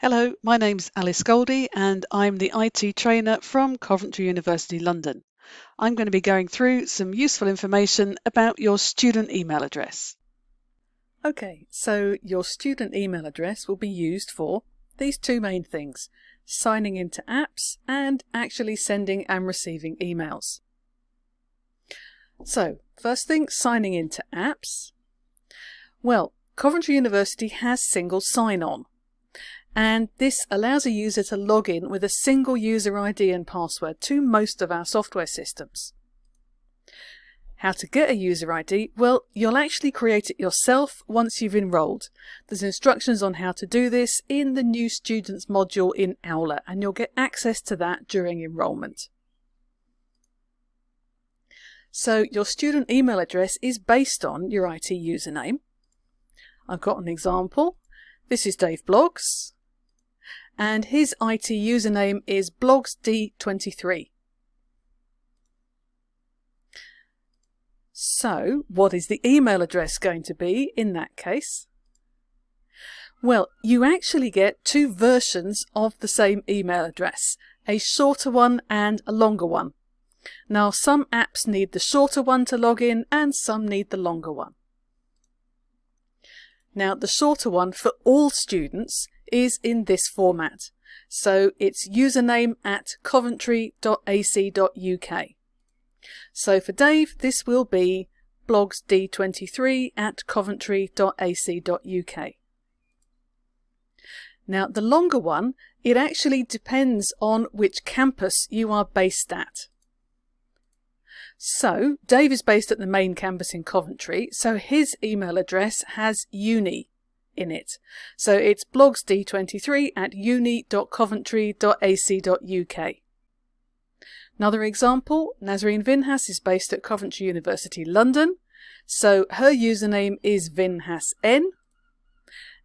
Hello, my name's Alice Goldie and I'm the IT trainer from Coventry University London. I'm going to be going through some useful information about your student email address. Okay, so your student email address will be used for these two main things, signing into apps and actually sending and receiving emails. So, first thing, signing into apps. Well, Coventry University has single sign-on and this allows a user to log in with a single user ID and password to most of our software systems. How to get a user ID? Well, you'll actually create it yourself once you've enrolled. There's instructions on how to do this in the New Students module in Aula, and you'll get access to that during enrolment. So your student email address is based on your IT username. I've got an example. This is Dave Bloggs and his IT username is blogsd23. So, what is the email address going to be in that case? Well, you actually get two versions of the same email address, a shorter one and a longer one. Now, some apps need the shorter one to log in and some need the longer one. Now, the shorter one for all students is in this format. So it's username at coventry.ac.uk. So for Dave, this will be blogsd23 at coventry.ac.uk. Now the longer one, it actually depends on which campus you are based at. So Dave is based at the main campus in Coventry, so his email address has uni in it. So it's blogsd23 at uni.coventry.ac.uk. Another example, Nazreen Vinhas is based at Coventry University London, so her username is vinhasn,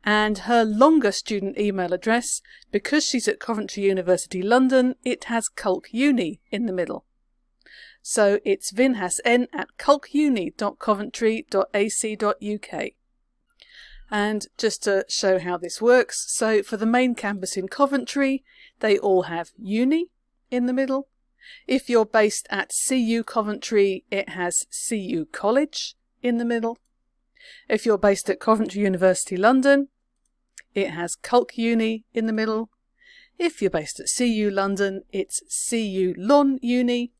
and her longer student email address, because she's at Coventry University London, it has culcuni in the middle. So it's vinhasn at culcuni.coventry.ac.uk. And just to show how this works, so for the main campus in Coventry, they all have uni in the middle. If you're based at CU Coventry, it has CU College in the middle. If you're based at Coventry University London, it has Culc Uni in the middle. If you're based at CU London, it's CU Lon Uni.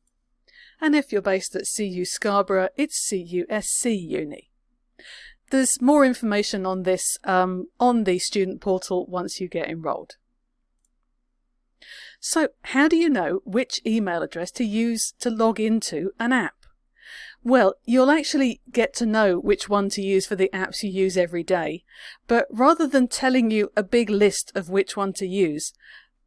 And if you're based at CU Scarborough, it's CUSC Uni. There's more information on this um, on the student portal once you get enrolled. So how do you know which email address to use to log into an app? Well, you'll actually get to know which one to use for the apps you use every day, but rather than telling you a big list of which one to use,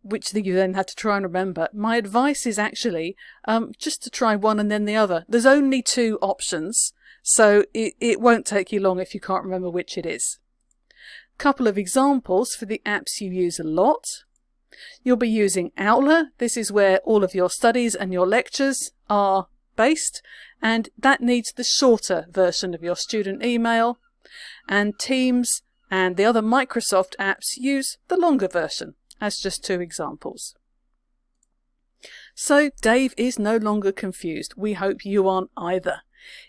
which you then had to try and remember, my advice is actually um, just to try one and then the other. There's only two options, so it, it won't take you long if you can't remember which it is. Couple of examples for the apps you use a lot. You'll be using Aula. This is where all of your studies and your lectures are based, and that needs the shorter version of your student email. And Teams and the other Microsoft apps use the longer version, as just two examples. So Dave is no longer confused. We hope you aren't either.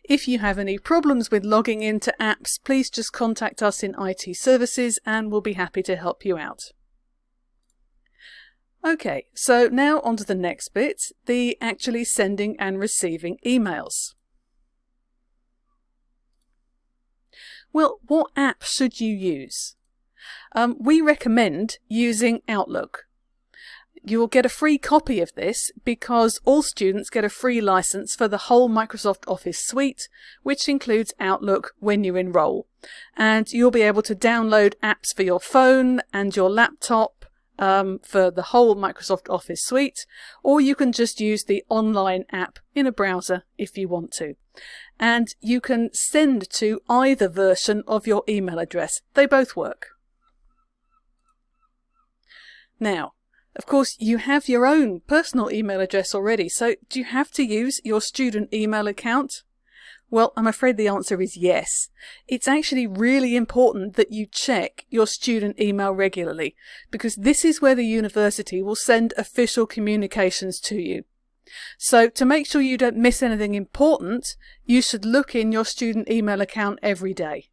If you have any problems with logging into apps, please just contact us in IT services and we'll be happy to help you out. Okay, so now on to the next bit, the actually sending and receiving emails. Well, what app should you use? Um, we recommend using Outlook. You will get a free copy of this because all students get a free license for the whole Microsoft Office suite, which includes Outlook when you enroll. And you'll be able to download apps for your phone and your laptop um, for the whole Microsoft Office suite, or you can just use the online app in a browser if you want to. And you can send to either version of your email address. They both work. Now, of course, you have your own personal email address already, so do you have to use your student email account? Well, I'm afraid the answer is yes. It's actually really important that you check your student email regularly because this is where the university will send official communications to you. So to make sure you don't miss anything important, you should look in your student email account every day.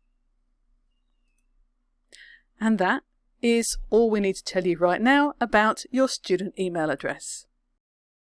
And that is all we need to tell you right now about your student email address.